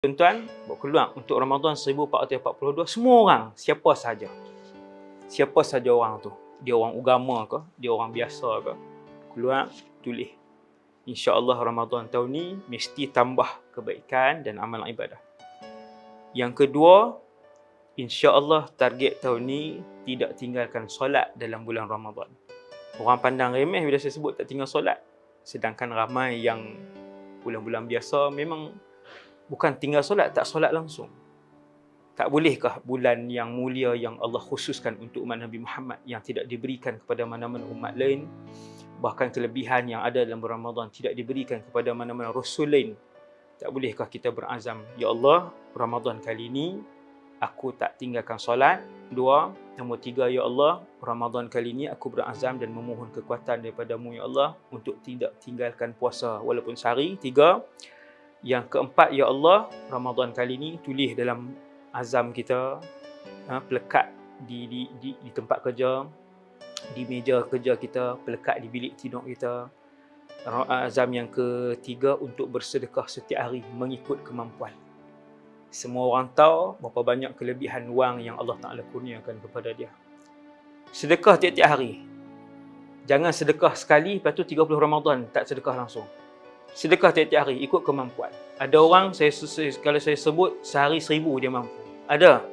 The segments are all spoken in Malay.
Tuan-tuan, buat keluar untuk Ramadan 1442, semua orang, siapa saja. Siapa saja orang tu. Dia orang agama ke, dia orang biasa ke. Keluar, tulis. InsyaAllah Ramadan tahun ni mesti tambah kebaikan dan amalan ibadah. Yang kedua, insya-Allah target tahun ni tidak tinggalkan solat dalam bulan Ramadan. Orang pandang remeh bila saya sebut tak tinggal solat. Sedangkan ramai yang bulan-bulan biasa memang bukan tinggal solat, tak solat langsung. Tak bolehkah bulan yang mulia yang Allah khususkan untuk umat Nabi Muhammad yang tidak diberikan kepada mana-mana umat lain, bahkan kelebihan yang ada dalam Ramadan tidak diberikan kepada mana-mana rasul lain. Tak bolehkah kita berazam, Ya Allah, Ramadan kali ini aku tak tinggalkan solat. Dua, nombor tiga, Ya Allah, Ramadan kali ini aku berazam dan memohon kekuatan daripada-Mu, Ya Allah, untuk tidak tinggalkan puasa walaupun sehari. Tiga, yang keempat, Ya Allah, Ramadan kali ini tulis dalam azam kita, ha, pelekat di, di, di, di tempat kerja, di meja kerja kita, pelekat di bilik tidur kita. Azam yang ketiga untuk bersedekah setiap hari mengikut kemampuan semua orang tahu berapa banyak kelebihan wang yang Allah Ta'ala kurniakan kepada dia. Sedekah tiap-tiap hari. Jangan sedekah sekali, lepas tu 30 Ramadan tak sedekah langsung. Sedekah tiap-tiap hari, ikut kemampuan. Ada orang, saya, kalau saya sebut, sehari seribu dia mampu. Ada.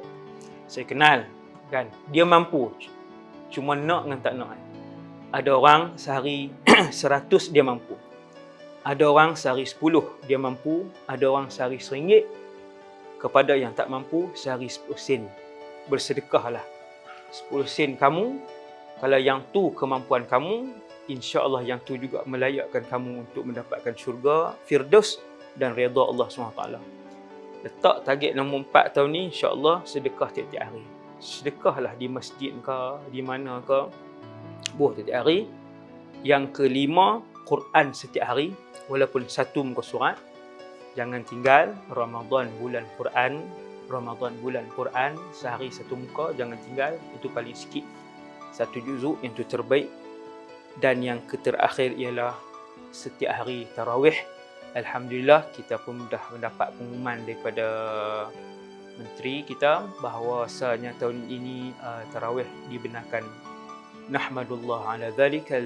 Saya kenal. kan? Dia mampu. Cuma nak dengan tak nak. Ada orang sehari seratus dia mampu. Ada orang sehari sepuluh dia mampu. Ada orang sehari seringgit kepada yang tak mampu sehari 10 sen. Bersedekahlah. 10 sen kamu, kalau yang tu kemampuan kamu, insya-Allah yang tu juga melayakkan kamu untuk mendapatkan syurga, firdaus dan redha Allah SWT. Letak target nombor 4 tahun ni insya-Allah sedekah tiap-tiap hari. Sedekahlah di masjid ke, di mana ke, buah tiap-tiap hari. Yang kelima, Quran setiap hari walaupun satu muka surat jangan tinggal Ramadan bulan Quran Ramadan bulan Quran sehari satu muka jangan tinggal itu paling sikit satu juzuk yang itu terbaik dan yang keterakhir ialah setiap hari tarawih Alhamdulillah kita pun dah mendapat pengumuman daripada menteri kita bahawa bahawasanya tahun ini uh, tarawih dibenarkan nahmadullah ala dhalikal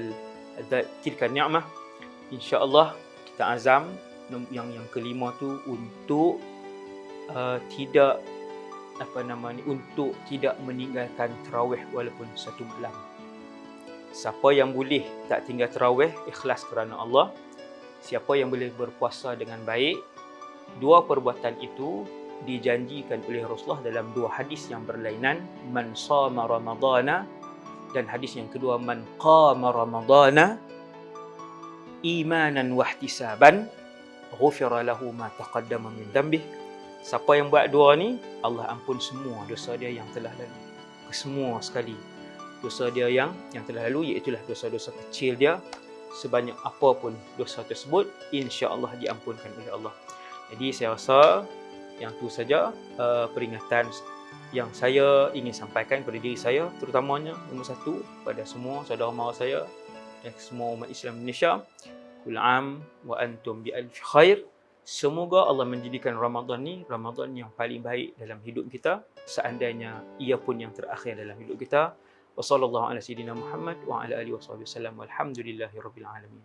tilka ni'mah insyaallah kita azam yang yang kelima tu untuk uh, tidak apa nama ni untuk tidak meninggalkan tarawih walaupun satu malam. Siapa yang boleh tak tinggal tarawih ikhlas kerana Allah. Siapa yang boleh berpuasa dengan baik. Dua perbuatan itu dijanjikan oleh Rasulullah dalam dua hadis yang berlainan man sama ramadana dan hadis yang kedua man qama ramadana imanan wahtisaban ghufira lahu ma taqaddama min dhanbih siapa yang buat dua ni Allah ampun semua dosa dia yang telah lalu semua sekali dosa dia yang yang telah lalu iaitu dosa-dosa kecil dia sebanyak apapun dosa tersebut insya-Allah diampunkan oleh Allah jadi saya rasa yang tu saja uh, peringatan yang saya ingin sampaikan kepada diri saya terutamanya nombor satu pada semua saudara mara saya dan semua umat Islam Indonesia Kul am wa antum bi alf khair. Semoga Allah menjadikan Ramadan ni Ramadan yang paling baik dalam hidup kita seandainya ia pun yang terakhir dalam hidup kita. Wassallallahu ala sayidina Muhammad wa ala alihi wasallam. Walhamdulillahirabbil alamin.